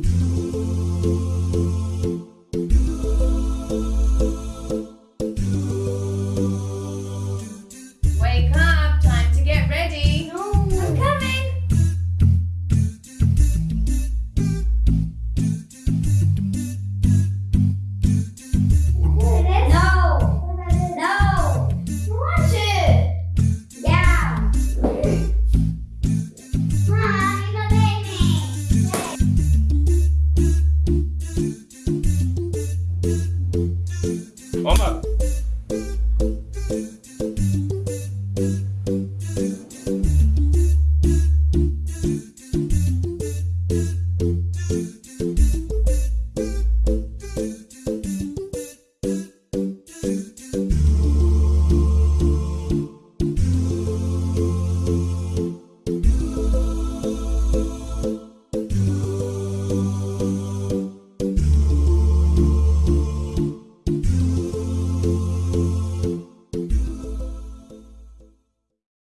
Thank Omar.